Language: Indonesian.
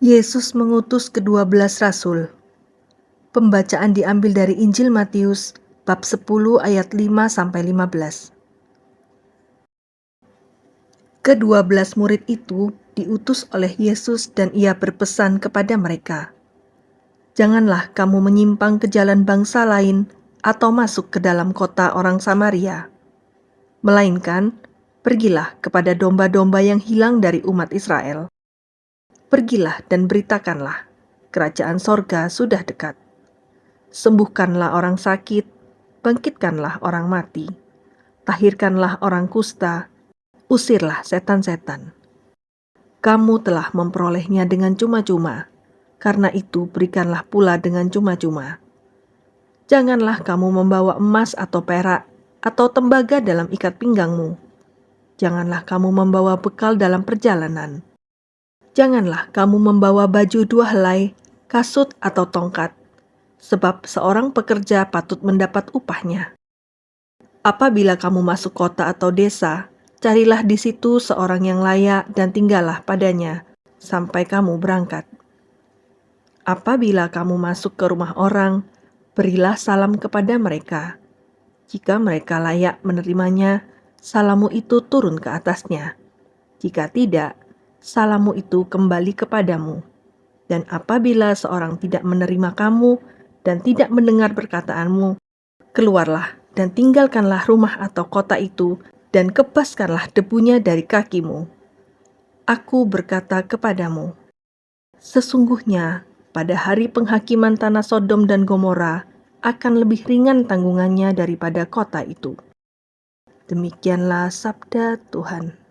Yesus mengutus kedua belas rasul. Pembacaan diambil dari Injil Matius bab 10 ayat 5 sampai 15. Kedua belas murid itu diutus oleh Yesus dan ia berpesan kepada mereka, Janganlah kamu menyimpang ke jalan bangsa lain atau masuk ke dalam kota orang Samaria. Melainkan, pergilah kepada domba-domba yang hilang dari umat Israel Pergilah dan beritakanlah, kerajaan sorga sudah dekat. Sembuhkanlah orang sakit, bangkitkanlah orang mati, tahirkanlah orang kusta, usirlah setan-setan. Kamu telah memperolehnya dengan cuma-cuma, karena itu berikanlah pula dengan cuma-cuma. Janganlah kamu membawa emas atau perak atau tembaga dalam ikat pinggangmu. Janganlah kamu membawa bekal dalam perjalanan Janganlah kamu membawa baju dua helai, kasut atau tongkat, sebab seorang pekerja patut mendapat upahnya. Apabila kamu masuk kota atau desa, carilah di situ seorang yang layak dan tinggallah padanya sampai kamu berangkat. Apabila kamu masuk ke rumah orang, berilah salam kepada mereka. Jika mereka layak menerimanya, salamu itu turun ke atasnya. Jika tidak, salammu itu kembali kepadamu. Dan apabila seorang tidak menerima kamu dan tidak mendengar perkataanmu, keluarlah dan tinggalkanlah rumah atau kota itu dan kepaskanlah debunya dari kakimu. Aku berkata kepadamu, sesungguhnya pada hari penghakiman tanah Sodom dan Gomora akan lebih ringan tanggungannya daripada kota itu. Demikianlah sabda Tuhan.